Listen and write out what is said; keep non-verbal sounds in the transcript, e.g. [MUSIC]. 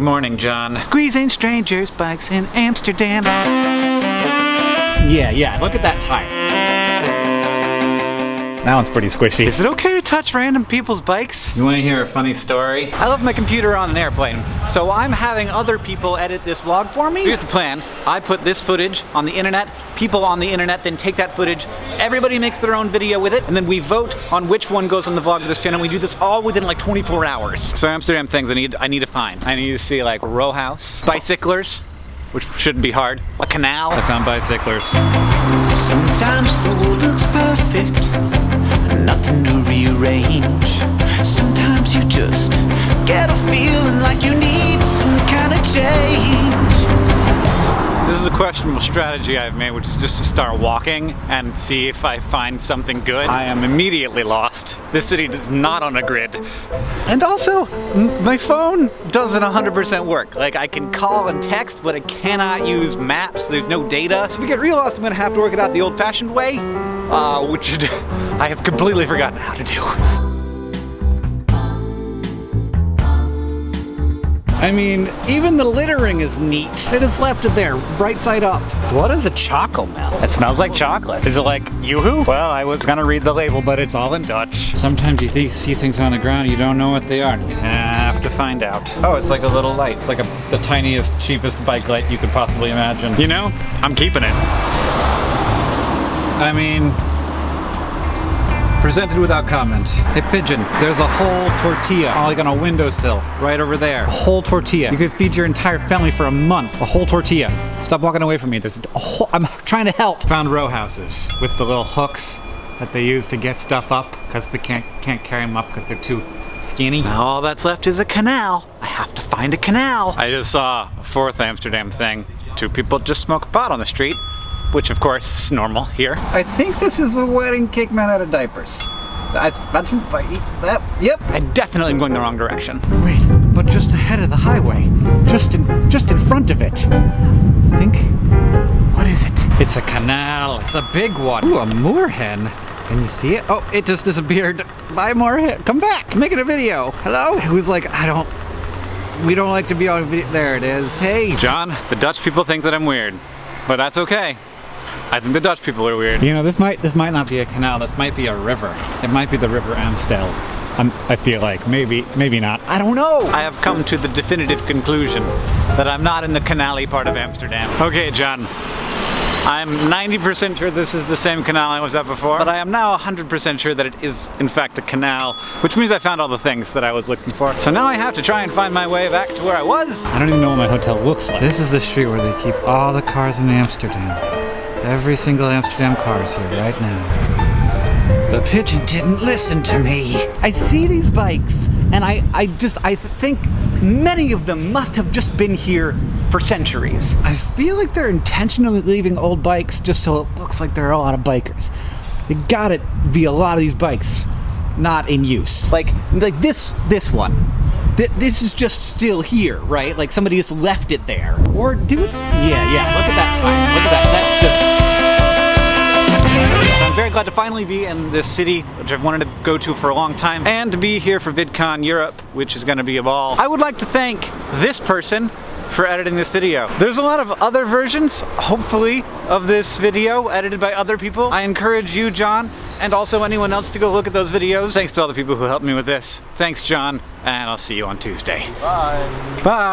Good morning, John. Squeezing strangers' bikes in Amsterdam. Yeah, yeah, look at that tire. That one's pretty squishy. Is it okay touch random people's bikes? You want to hear a funny story? I left my computer on an airplane, so I'm having other people edit this vlog for me. Here's the plan. I put this footage on the internet, people on the internet then take that footage, everybody makes their own video with it, and then we vote on which one goes on the vlog of this channel. We do this all within like 24 hours. So Amsterdam things I need I need to find. I need to see like row house, bicyclers, which shouldn't be hard, a canal. I found bicyclers. Sometimes the world looks get a feeling like you need some kind of change. This is a questionable strategy I've made, which is just to start walking and see if I find something good. I am immediately lost. This city is not on a grid. And also, my phone doesn't 100% work. Like, I can call and text, but I cannot use maps. There's no data. So if you get real lost, I'm gonna have to work it out the old-fashioned way, uh, which [LAUGHS] I have completely forgotten how to do. I mean, even the littering is neat. I just left it there, right side up. What is a Chocomel? It smells like chocolate. Is it like Yoo-hoo? Well, I was gonna read the label, but it's all in Dutch. Sometimes you th see things on the ground, you don't know what they are. You have to find out. Oh, it's like a little light. It's like a, the tiniest, cheapest bike light you could possibly imagine. You know, I'm keeping it. I mean, Presented without comment. Hey Pigeon, there's a whole tortilla uh, like on a windowsill right over there. A whole tortilla. You could feed your entire family for a month. A whole tortilla. Stop walking away from me. There's a whole, I'm trying to help. Found row houses with the little hooks that they use to get stuff up because they can't, can't carry them up because they're too skinny. Now all that's left is a canal. I have to find a canal. I just saw a fourth Amsterdam thing. Two people just smoke pot on the street which of course is normal here. I think this is a wedding cake man out of diapers. I, that's, that, yep. I definitely am going the wrong direction. Wait, but just ahead of the highway, just in, just in front of it. I think, what is it? It's a canal, it's a big one. Ooh, a moorhen. Can you see it? Oh, it just disappeared. Bye, moorhen. Come back, making a video. Hello? Who's like, I don't, we don't like to be on video. There it is. Hey. John, the Dutch people think that I'm weird, but that's okay. I think the Dutch people are weird. You know, this might this might not be a canal. This might be a river. It might be the River Amstel. I'm, I feel like maybe maybe not. I don't know. I have come to the definitive conclusion that I'm not in the canally part of Amsterdam. Okay, John. I'm 90% sure this is the same canal I was at before, but I am now 100% sure that it is in fact a canal, which means I found all the things that I was looking for. So now I have to try and find my way back to where I was. I don't even know what my hotel looks like. This is the street where they keep all the cars in Amsterdam. Every single Amsterdam car is here right now. The pigeon didn't listen to me. I see these bikes and I, I just, I think many of them must have just been here for centuries. I feel like they're intentionally leaving old bikes just so it looks like there are a lot of bikers. They gotta be a lot of these bikes not in use. Like, like this, this one th this is just still here, right? Like somebody just left it there. Or do? Yeah, yeah, look at that time. Look at that, that's just... Very glad to finally be in this city, which I've wanted to go to for a long time, and to be here for VidCon Europe, which is gonna be a ball. I would like to thank this person for editing this video. There's a lot of other versions, hopefully, of this video edited by other people. I encourage you, John, and also anyone else to go look at those videos. Thanks to all the people who helped me with this. Thanks, John, and I'll see you on Tuesday. Bye. Bye.